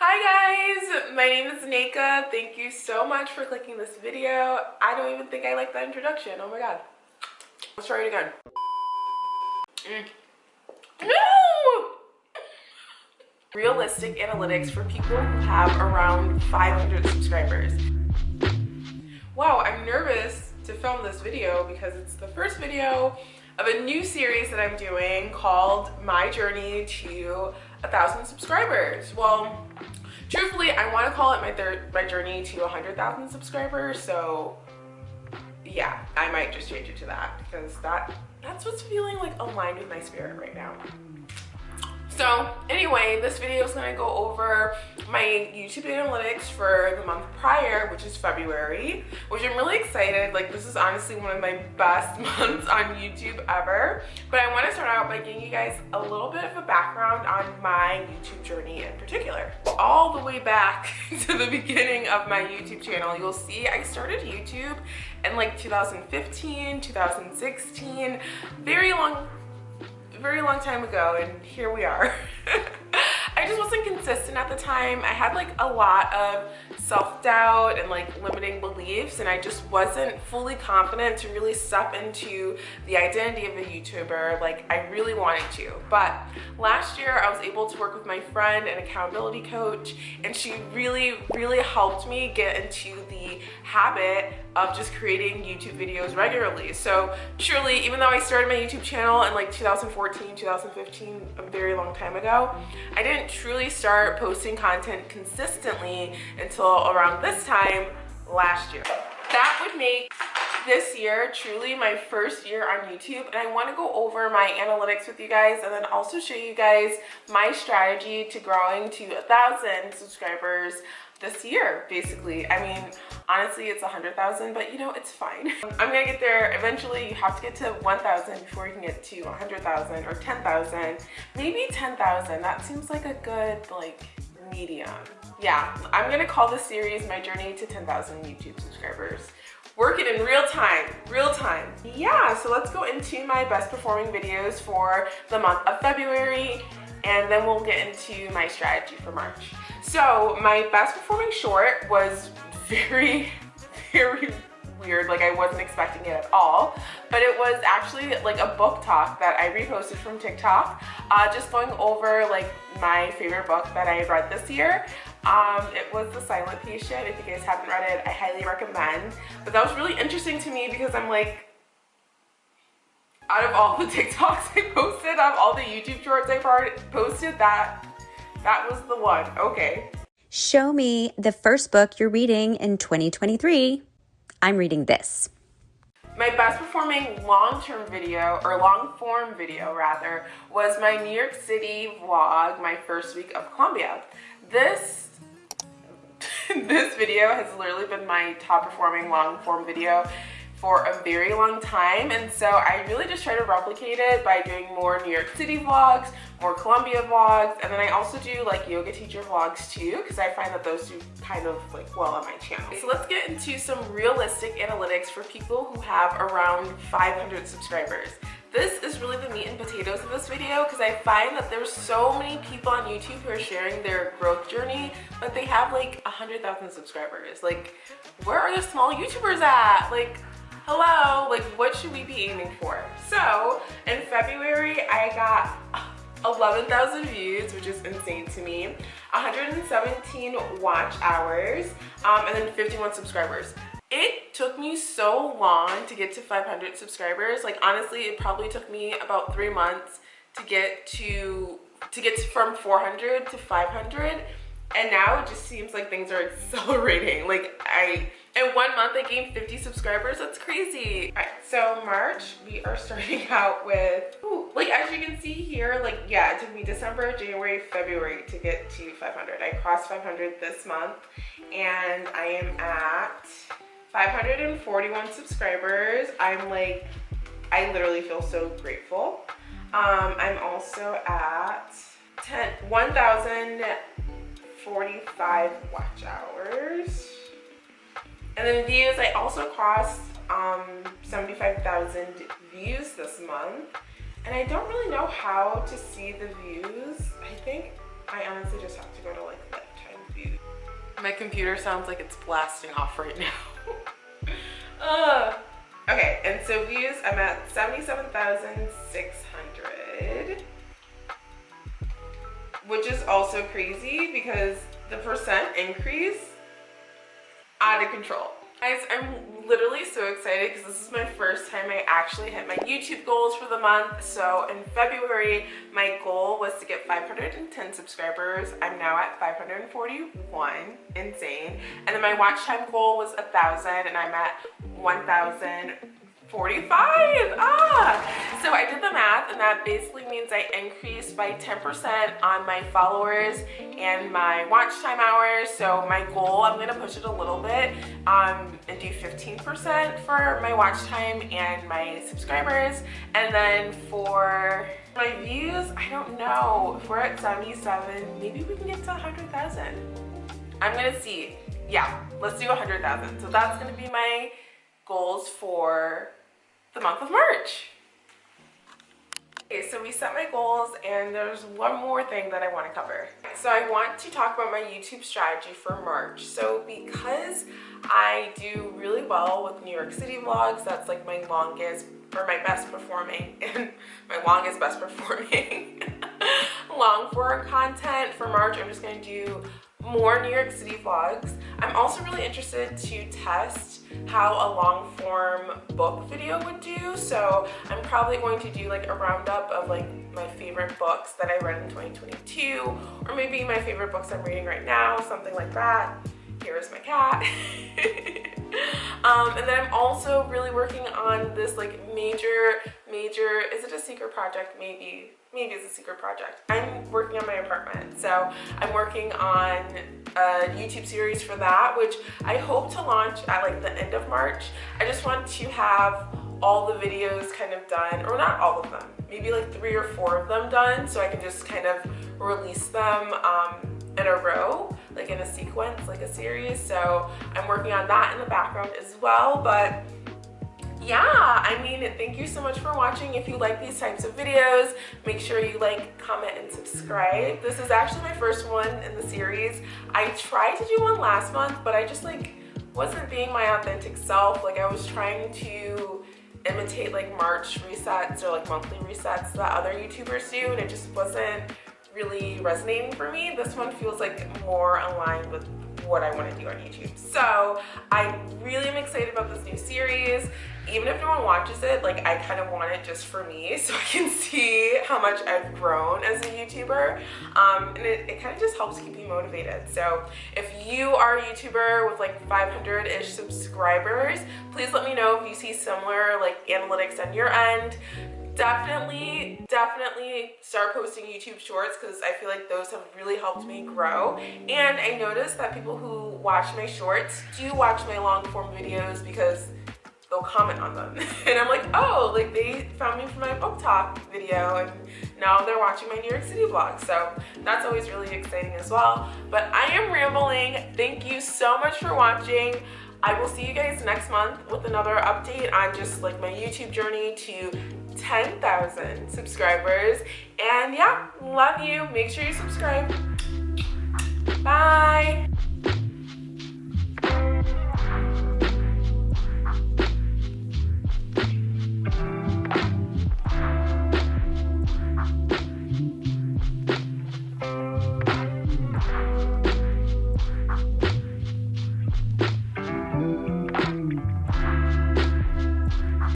Hi guys, my name is Naka. Thank you so much for clicking this video. I don't even think I like that introduction. Oh my god. Let's try it again. Mm. No! Realistic analytics for people who have around 500 subscribers. Wow, I'm nervous to film this video because it's the first video of a new series that I'm doing called My Journey to a thousand subscribers. Well, truthfully, I want to call it my third my journey to hundred thousand subscribers. So yeah, I might just change it to that because that that's what's feeling like aligned with my spirit right now. So anyway, this video is going to go over my YouTube analytics for the month prior, which is February, which I'm really excited. Like this is honestly one of my best months on YouTube ever. But I want to start out by giving you guys a little bit of a background on my YouTube journey in particular. All the way back to the beginning of my YouTube channel, you'll see I started YouTube in like 2015, 2016, very long very long time ago and here we are. I just wasn't consistent at the time. I had like a lot of self-doubt and like limiting beliefs and I just wasn't fully confident to really step into the identity of a YouTuber like I really wanted to. But last year I was able to work with my friend and accountability coach and she really, really helped me get into the habit of just creating YouTube videos regularly. So truly, even though I started my YouTube channel in like 2014, 2015, a very long time ago, I didn't truly start posting content consistently until around this time last year. That would make this year truly my first year on YouTube and I want to go over my analytics with you guys and then also show you guys my strategy to growing to a thousand subscribers this year basically. I mean honestly it's a hundred thousand but you know it's fine. I'm gonna get there eventually. You have to get to 1,000 before you can get to a 100,000 or 10,000 maybe 10,000 that seems like a good like medium yeah i'm gonna call this series my journey to 10,000 youtube subscribers. Work it in real time real time. Yeah so let's go into my best performing videos for the month of february and then we'll get into my strategy for march. So my best performing short was very, very weird like I wasn't expecting it at all but it was actually like a book talk that I reposted from TikTok uh, just going over like my favorite book that I read this year um, it was The Silent Patient if you guys haven't read it I highly recommend but that was really interesting to me because I'm like out of all the TikToks I posted, out of all the YouTube shorts I posted, that that was the one. Okay. Show me the first book you're reading in 2023. I'm reading this. My best performing long-term video, or long-form video rather, was my New York City vlog, my first week of Columbia. This, this video has literally been my top performing long-form video for a very long time and so I really just try to replicate it by doing more New York City vlogs, more Columbia vlogs, and then I also do like yoga teacher vlogs too because I find that those do kind of like well on my channel. So let's get into some realistic analytics for people who have around 500 subscribers. This is really the meat and potatoes of this video because I find that there's so many people on YouTube who are sharing their growth journey, but they have like 100,000 subscribers. Like, where are the small YouTubers at? Like, hello, like what should we be aiming for? So in February, I got 11,000 views, which is insane to me, 117 watch hours, um, and then 51 subscribers. Took me so long to get to 500 subscribers. Like honestly, it probably took me about three months to get to to get from 400 to 500 and now it just seems like things are accelerating. Like i in one month i gained 50 subscribers. That's crazy. All right so march we are starting out with ooh, like as you can see here like yeah it took me december january february to get to 500 i crossed 500 this month and i am at 541 subscribers i'm like i literally feel so grateful um i'm also at 1,045 watch hours. And then views, I also crossed um, 75,000 views this month. And I don't really know how to see the views. I think I honestly just have to go to like lifetime views. My computer sounds like it's blasting off right now. Okay, and so views, I'm at 77,600. Which is also crazy because the percent increase out of control. Guys, I'm literally so excited because this is my first time I actually hit my YouTube goals for the month. So in February, my goal was to get 510 subscribers. I'm now at 541, insane. And then my watch time goal was a 1,000 and I'm at 1,000 45 ah. So i did the math and that basically means i increased by 10 percent on my followers and my watch time hours. So my goal i'm going to push it a little bit um and do 15 percent for my watch time and my subscribers. And then for my views i don't know. If we're at 77 maybe we can get to 100,000 i'm gonna see. Yeah let's do 100,000 so that's gonna be my goals for the month of March. Okay, so we set my goals and there's one more thing that I want to cover. So I want to talk about my YouTube strategy for March. So because I do really well with New York City vlogs, that's like my longest or my best performing and my longest best performing long form content for March. I'm just going to do more New York City vlogs. I'm also really interested to test how a long form book video would do. So I'm probably going to do like a roundup of like my favorite books that I read in 2022 or maybe my favorite books I'm reading right now, something like that. Here is my cat. um, and then I'm also really working on this like major, major, is it a secret project? Maybe maybe it's a secret project. I'm working on my apartment. So I'm working on a YouTube series for that, which I hope to launch at like the end of March. I just want to have all the videos kind of done, or not all of them, maybe like three or four of them done so I can just kind of release them um, in a row, like in a sequence, like a series. So I'm working on that in the background as well, but yeah, I mean, thank you so much for watching. If you like these types of videos, make sure you like, comment, and subscribe. This is actually my first one in the series. I tried to do one last month, but I just like wasn't being my authentic self. Like I was trying to imitate like March resets or like monthly resets that other YouTubers do and it just wasn't really resonating for me. This one feels like more aligned with what I want to do on YouTube. So I really am excited about this new series. Even if no one watches it, like I kind of want it just for me so I can see how much I've grown as a YouTuber. Um, and it, it kind of just helps keep me motivated. So if you are a YouTuber with like 500-ish subscribers, please let me know if you see similar like analytics on your end definitely definitely start posting youtube shorts because i feel like those have really helped me grow. And i noticed that people who watch my shorts do watch my long form videos because they'll comment on them. And i'm like oh like they found me from my book talk video and now they're watching my new york city vlog. So that's always really exciting as well. But i am rambling. Thank you so much for watching. I will see you guys next month with another update on just like my YouTube journey to 10,000 subscribers. And yeah, love you. Make sure you subscribe. Bye.